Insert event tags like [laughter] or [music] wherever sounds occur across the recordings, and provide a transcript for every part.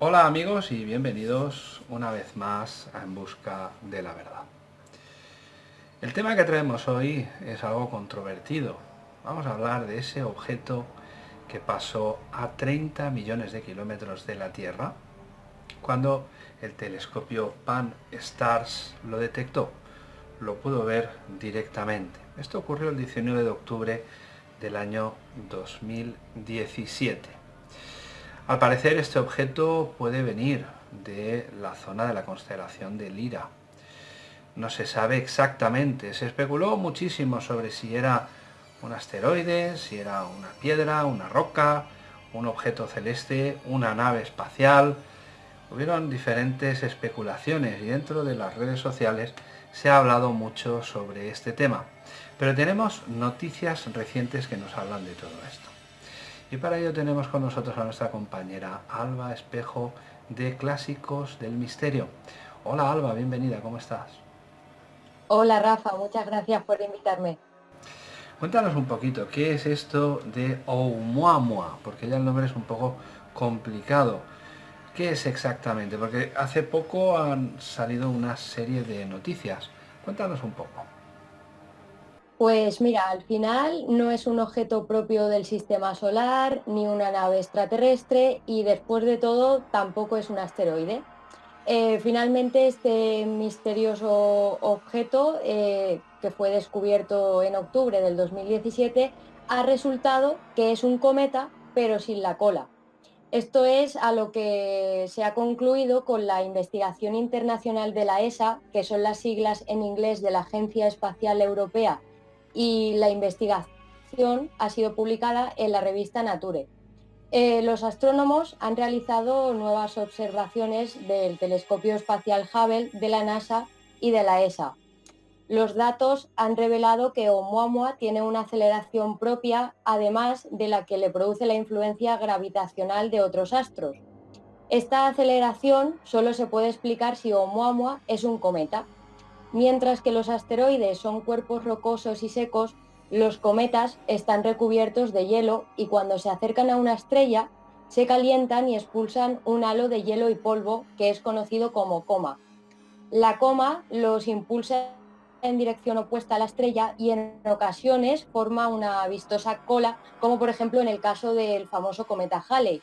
Hola amigos y bienvenidos una vez más a En Busca de la Verdad. El tema que traemos hoy es algo controvertido. Vamos a hablar de ese objeto que pasó a 30 millones de kilómetros de la Tierra cuando el telescopio Pan-STARRS lo detectó. Lo pudo ver directamente. Esto ocurrió el 19 de octubre del año 2017. Al parecer este objeto puede venir de la zona de la constelación de Lira. No se sabe exactamente, se especuló muchísimo sobre si era un asteroide, si era una piedra, una roca, un objeto celeste, una nave espacial. Hubieron diferentes especulaciones y dentro de las redes sociales se ha hablado mucho sobre este tema. Pero tenemos noticias recientes que nos hablan de todo esto. Y para ello tenemos con nosotros a nuestra compañera Alba Espejo de Clásicos del Misterio. Hola Alba, bienvenida, ¿cómo estás? Hola Rafa, muchas gracias por invitarme. Cuéntanos un poquito, ¿qué es esto de Oumuamua? Porque ya el nombre es un poco complicado. ¿Qué es exactamente? Porque hace poco han salido una serie de noticias. Cuéntanos un poco. Pues mira, al final no es un objeto propio del sistema solar, ni una nave extraterrestre y después de todo tampoco es un asteroide. Eh, finalmente este misterioso objeto eh, que fue descubierto en octubre del 2017 ha resultado que es un cometa pero sin la cola. Esto es a lo que se ha concluido con la investigación internacional de la ESA, que son las siglas en inglés de la Agencia Espacial Europea y la investigación ha sido publicada en la revista Nature. Eh, los astrónomos han realizado nuevas observaciones del telescopio espacial Hubble de la NASA y de la ESA. Los datos han revelado que Oumuamua tiene una aceleración propia, además de la que le produce la influencia gravitacional de otros astros. Esta aceleración solo se puede explicar si Oumuamua es un cometa, Mientras que los asteroides son cuerpos rocosos y secos, los cometas están recubiertos de hielo y cuando se acercan a una estrella se calientan y expulsan un halo de hielo y polvo que es conocido como coma. La coma los impulsa en dirección opuesta a la estrella y en ocasiones forma una vistosa cola, como por ejemplo en el caso del famoso cometa Halley.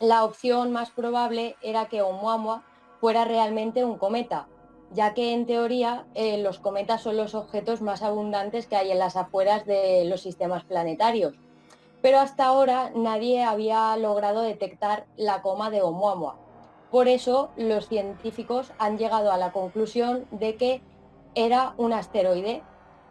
La opción más probable era que Oumuamua fuera realmente un cometa, ya que en teoría eh, los cometas son los objetos más abundantes que hay en las afueras de los sistemas planetarios. Pero hasta ahora nadie había logrado detectar la coma de Oumuamua. Por eso los científicos han llegado a la conclusión de que era un asteroide.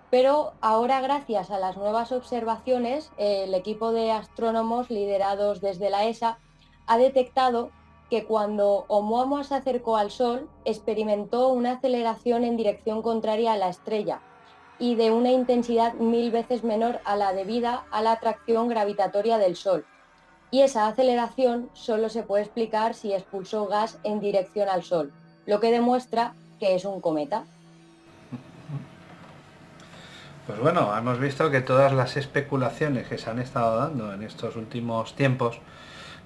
Pero ahora gracias a las nuevas observaciones, el equipo de astrónomos liderados desde la ESA ha detectado que cuando Oumuamua se acercó al Sol experimentó una aceleración en dirección contraria a la estrella y de una intensidad mil veces menor a la debida a la atracción gravitatoria del Sol. Y esa aceleración solo se puede explicar si expulsó gas en dirección al Sol, lo que demuestra que es un cometa. Pues bueno, hemos visto que todas las especulaciones que se han estado dando en estos últimos tiempos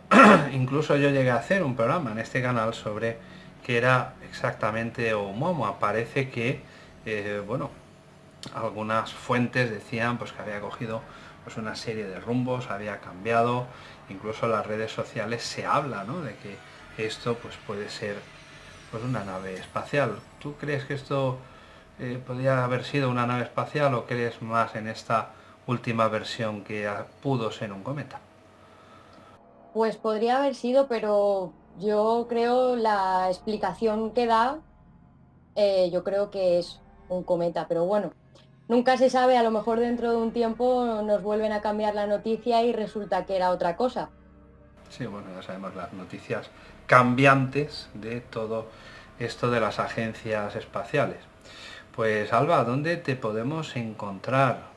[clears throat] incluso yo llegué a hacer un programa en este canal sobre qué era exactamente Oumuamua. Parece que, eh, bueno, algunas fuentes decían pues, que había cogido pues, una serie de rumbos, había cambiado, incluso en las redes sociales se habla de que esto pues, puede ser pues, una nave espacial. ¿Tú crees que esto eh, podría haber sido una nave espacial o crees más en esta última versión que pudo ser un cometa? Pues podría haber sido, pero yo creo la explicación que da, eh, yo creo que es un cometa, pero bueno, nunca se sabe, a lo mejor dentro de un tiempo nos vuelven a cambiar la noticia y resulta que era otra cosa. Sí, bueno, ya sabemos las noticias cambiantes de todo esto de las agencias espaciales. Pues Alba, ¿dónde te podemos encontrar?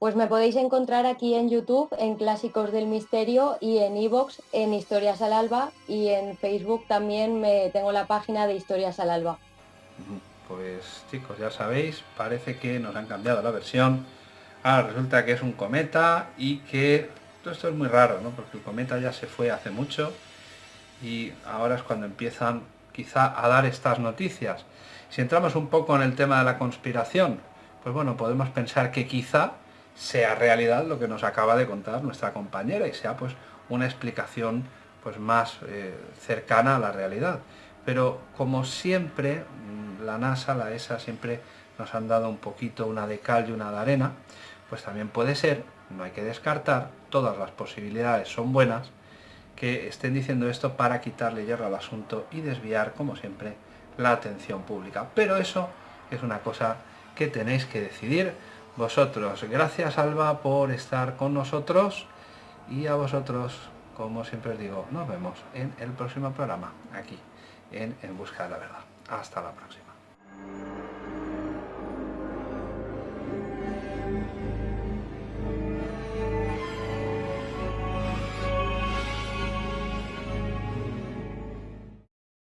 Pues me podéis encontrar aquí en YouTube, en Clásicos del Misterio y en Evox, en Historias al Alba y en Facebook también me tengo la página de Historias al Alba. Pues chicos, ya sabéis, parece que nos han cambiado la versión. Ahora resulta que es un cometa y que todo esto es muy raro, ¿no? Porque el cometa ya se fue hace mucho y ahora es cuando empiezan quizá a dar estas noticias. Si entramos un poco en el tema de la conspiración, pues bueno, podemos pensar que quizá sea realidad lo que nos acaba de contar nuestra compañera y sea pues una explicación pues más eh, cercana a la realidad. Pero como siempre, mm, la NASA, la ESA siempre nos han dado un poquito una de cal y una de arena, pues también puede ser, no hay que descartar, todas las posibilidades son buenas, que estén diciendo esto para quitarle hierro al asunto y desviar, como siempre, la atención pública. Pero eso es una cosa que tenéis que decidir vosotros. Gracias Alba por estar con nosotros y a vosotros, como siempre os digo, nos vemos en el próximo programa, aquí, en En Busca de la Verdad. Hasta la próxima.